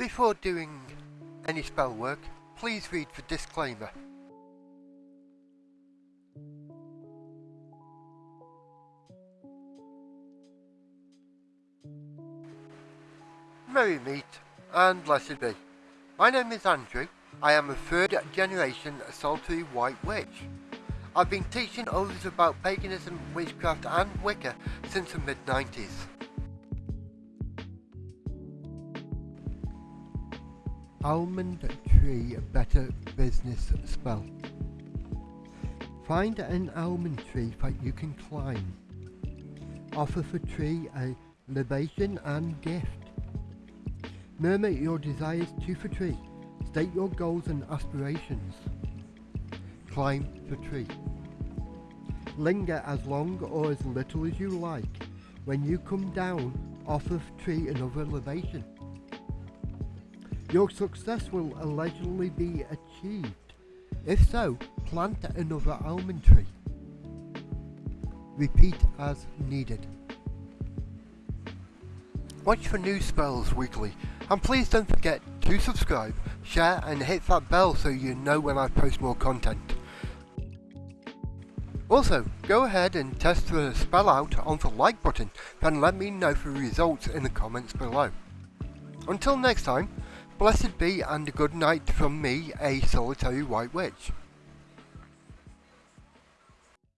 Before doing any spell work, please read the disclaimer. Merry meet and blessed be. My name is Andrew. I am a third generation solitary white witch. I've been teaching others about paganism, witchcraft and Wicca since the mid 90s. Almond tree better business spell. Find an almond tree that you can climb. Offer the tree a libation and gift. Murmur your desires to the tree. State your goals and aspirations. Climb the tree. Linger as long or as little as you like. When you come down, offer the tree another libation. Your success will allegedly be achieved. If so, plant another almond tree. Repeat as needed. Watch for new spells weekly, and please don't forget to subscribe, share and hit that bell so you know when I post more content. Also, go ahead and test the spell out on the like button, then let me know the results in the comments below. Until next time, Blessed be and good night from me, a solitary white witch.